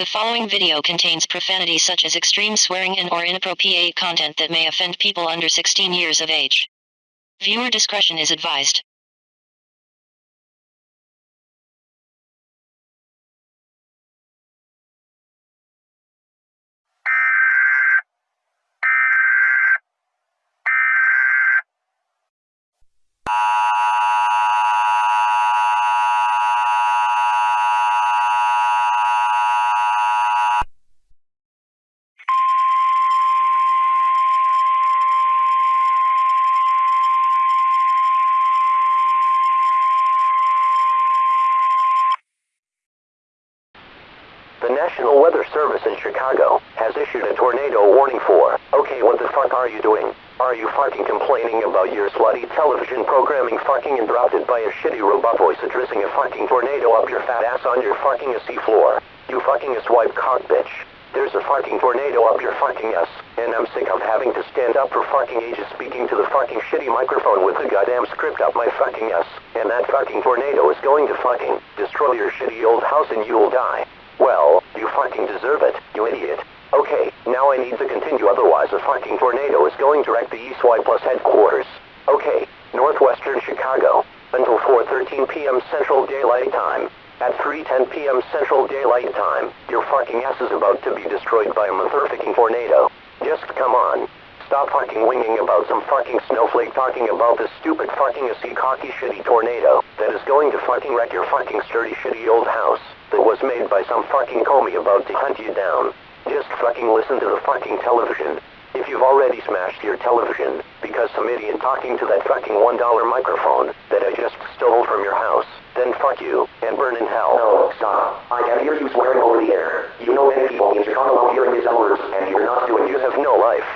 The following video contains profanity such as extreme swearing and or inappropriate content that may offend people under 16 years of age. Viewer discretion is advised. National Weather Service in Chicago has issued a tornado warning for. Okay, what the fuck are you doing? Are you fucking complaining about your slutty television programming fucking interrupted by a shitty robot voice addressing a fucking tornado up your fat ass on your fucking AC floor? You fucking swipe cock bitch. There's a fucking tornado up your fucking ass, and I'm sick of having to stand up for fucking ages speaking to the fucking shitty microphone with the goddamn script up my fucking ass. And that fucking tornado is going to fucking destroy your shitty old house and you'll die. Well, you fucking deserve it, you idiot. Okay, now I need to continue otherwise a fucking tornado is going direct the East Y Plus headquarters. Okay, northwestern Chicago, until 4.13 p.m. Central Daylight Time. At 3.10 p.m. Central Daylight Time, your fucking ass is about to be destroyed by a motherfucking tornado. Just come on. Stop fucking winging about some fucking snowflake talking about this stupid fucking AC cocky shitty tornado that is going to fucking wreck your fucking sturdy shitty old house that was made by some fucking comey about to hunt you down. Just fucking listen to the fucking television. If you've already smashed your television because some idiot talking to that fucking $1 microphone that I just stole from your house, then fuck you and burn in hell. No, stop. I can hear you swearing over the air. You know many people in Chicago are hearing his words, and you're not doing You have no life,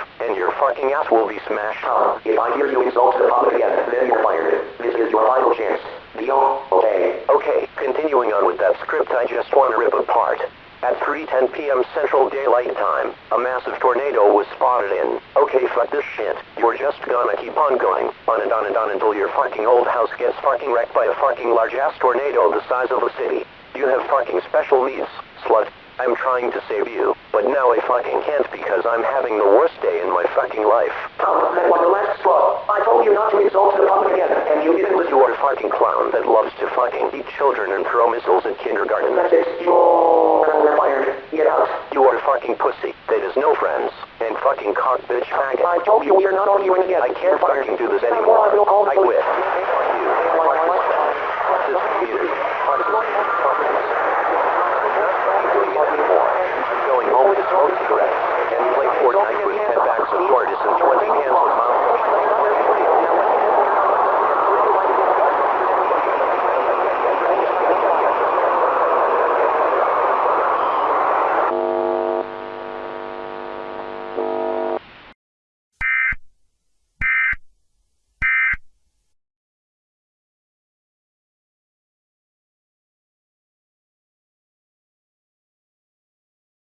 ass will be smashed. Tom, if I hear you insult the public again, then you're fired. This is your final chance. Deal? Okay. Okay, continuing on with that script I just want to rip apart. At 3.10 p.m. Central Daylight Time, a massive tornado was spotted in. Okay, fuck this shit. You're just gonna keep on going, on and on and on until your fucking old house gets fucking wrecked by a fucking large-ass tornado the size of a city. You have fucking special needs, slut. I'm trying to save you, but now I fucking can't because I'm having the worst day in my fucking life. Tom, that was the last straw. I told you not to insult the public again, and you didn't listen. You are a fucking clown that loves to fucking eat children and throw missiles at kindergarten. That's it. You're fired. Get out. You are a fucking pussy that has no friends, and fucking cock bitch faggot. I told you we are not arguing again. I can't fucking do this anymore. Ferguson towards the hands of Mount